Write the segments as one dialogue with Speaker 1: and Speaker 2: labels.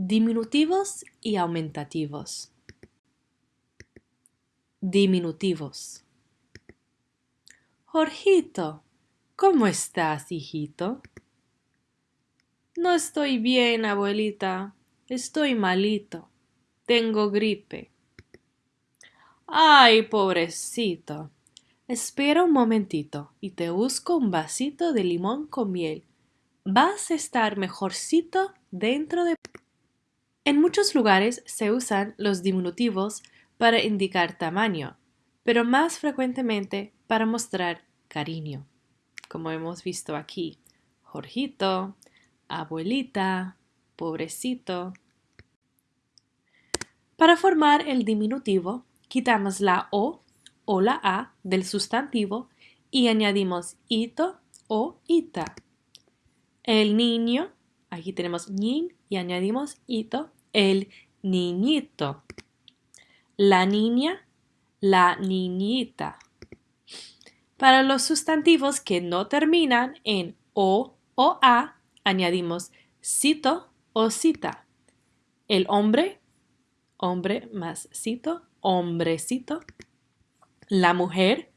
Speaker 1: Diminutivos y aumentativos. Diminutivos. Jorgito, ¿cómo estás, hijito? No estoy bien, abuelita. Estoy malito. Tengo gripe. Ay, pobrecito. Espera un momentito y te busco un vasito de limón con miel. Vas a estar mejorcito dentro de... En muchos lugares se usan los diminutivos para indicar tamaño, pero más frecuentemente para mostrar cariño, como hemos visto aquí. Jorgito, abuelita, pobrecito. Para formar el diminutivo, quitamos la O o la A del sustantivo y añadimos ito o ita. El niño, aquí tenemos nin y añadimos ito el niñito. La niña, la niñita. Para los sustantivos que no terminan en o o a, añadimos cito o cita. El hombre, hombre más cito, hombrecito. La mujer,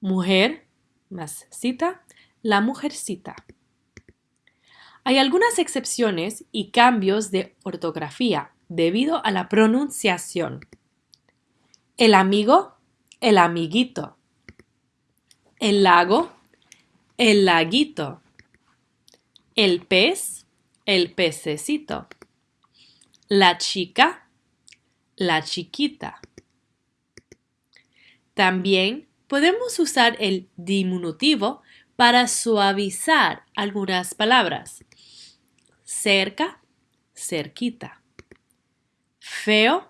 Speaker 1: mujer más cita, la mujercita. Hay algunas excepciones y cambios de ortografía debido a la pronunciación. El amigo, el amiguito. El lago, el laguito. El pez, el pececito. La chica, la chiquita. También podemos usar el diminutivo para suavizar algunas palabras cerca, cerquita. Feo,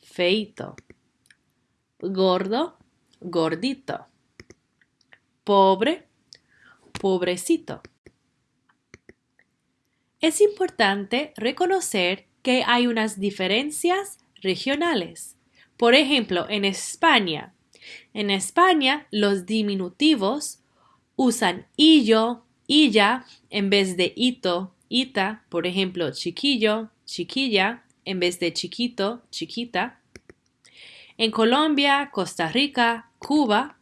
Speaker 1: feito. Gordo, gordito. Pobre, pobrecito. Es importante reconocer que hay unas diferencias regionales. Por ejemplo, en España. En España, los diminutivos usan illo, illa en vez de ito, ita, por ejemplo, chiquillo, chiquilla, en vez de chiquito, chiquita. En Colombia, Costa Rica, Cuba,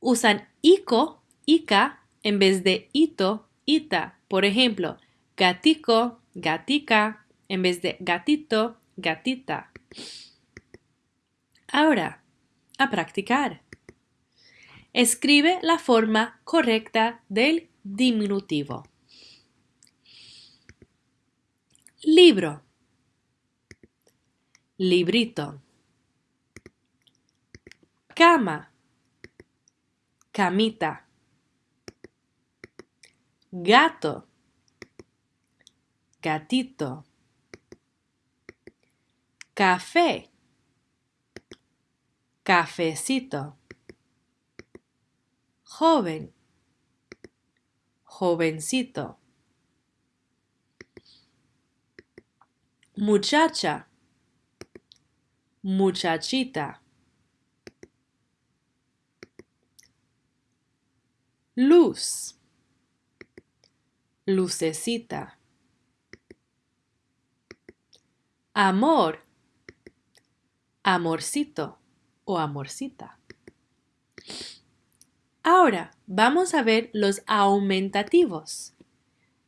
Speaker 1: usan ico, ica, en vez de ito, ita. Por ejemplo, gatico, gatica, en vez de gatito, gatita. Ahora, a practicar. Escribe la forma correcta del diminutivo. Libro. Librito. Cama. Camita. Gato. Gatito. Café. Cafecito. Joven. Jovencito. Muchacha, muchachita. Luz, lucecita. Amor, amorcito o amorcita. Ahora vamos a ver los aumentativos.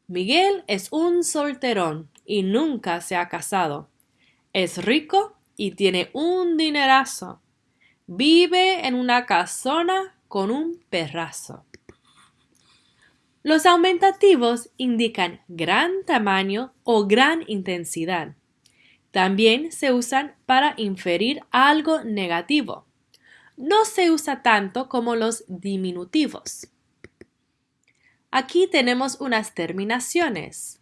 Speaker 1: Miguel es un solterón y nunca se ha casado. Es rico y tiene un dinerazo. Vive en una casona con un perrazo. Los aumentativos indican gran tamaño o gran intensidad. También se usan para inferir algo negativo. No se usa tanto como los diminutivos. Aquí tenemos unas terminaciones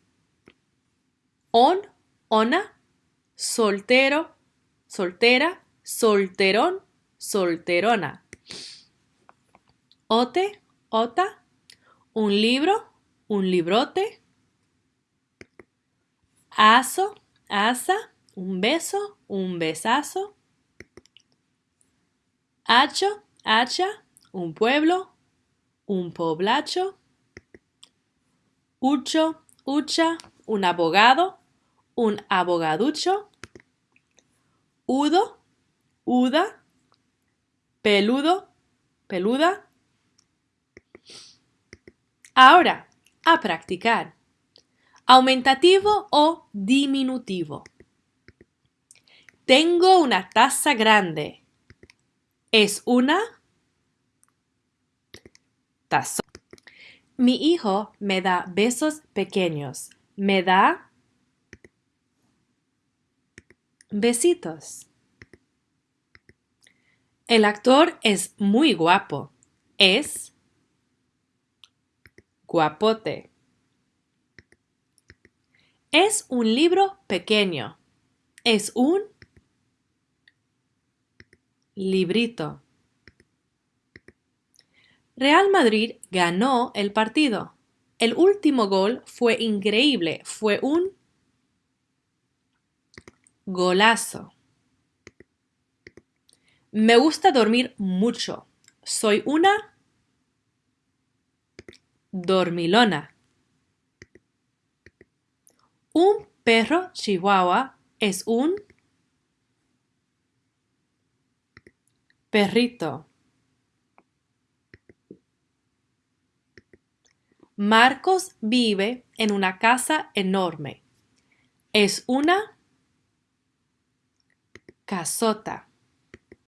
Speaker 1: on, ona, soltero, soltera, solterón, solterona. Ote, ota, un libro, un librote. Aso, asa, un beso, un besazo. Hacho, hacha, un pueblo, un poblacho. Ucho, ucha, un abogado, un abogaducho, udo, uda, peludo, peluda. Ahora, a practicar. Aumentativo o diminutivo. Tengo una taza grande. Es una taza. Mi hijo me da besos pequeños. Me da besitos. El actor es muy guapo. Es guapote. Es un libro pequeño. Es un librito. Real Madrid ganó el partido. El último gol fue increíble. Fue un golazo. Me gusta dormir mucho. Soy una dormilona. Un perro chihuahua es un perrito. Marcos vive en una casa enorme. Es una casota.